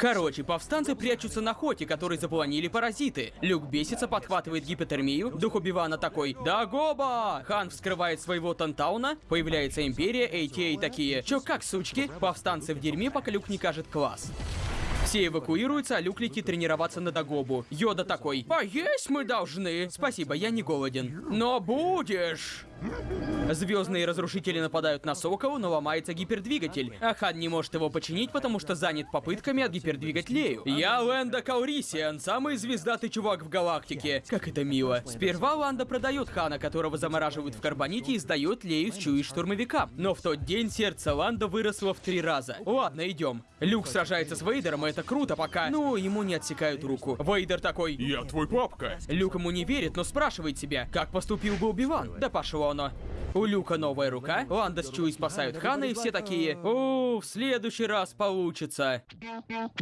Короче, повстанцы прячутся на хоте, который запланили паразиты. Люк бесится, подхватывает гипотермию. Дух Убивана такой «Да гоба!» Хан вскрывает своего Тантауна. Появляется Империя, ATA такие «Чё как, сучки?» Повстанцы в дерьме, пока Люк не кажет класс. Все эвакуируются, а Люк летит тренироваться на Дагобу. Йода такой «Поесть мы должны!» Спасибо, я не голоден. Но будешь! Звездные разрушители нападают на Сокола, но ломается гипердвигатель. А Хан не может его починить, потому что занят попытками отгипердвигать Лею. Я Лэнда Каурисиан, самый звездатый чувак в галактике. Как это мило. Сперва Ланда продает Хана, которого замораживают в карбоните, и сдает Лею с Чуи штурмовикам. Но в тот день сердце Ланда выросло в три раза. Ладно, идем. Люк сражается с Вейдером, и это круто пока. Ну, ему не отсекают руку. Вейдер такой... Я твой папка. Люк ему не верит, но спрашивает себя, как поступил бы Убиван. Да пошло оно. У Люка новая рука, Ланда с Чуи спасают Хана, и все такие, «О, в следующий раз получится».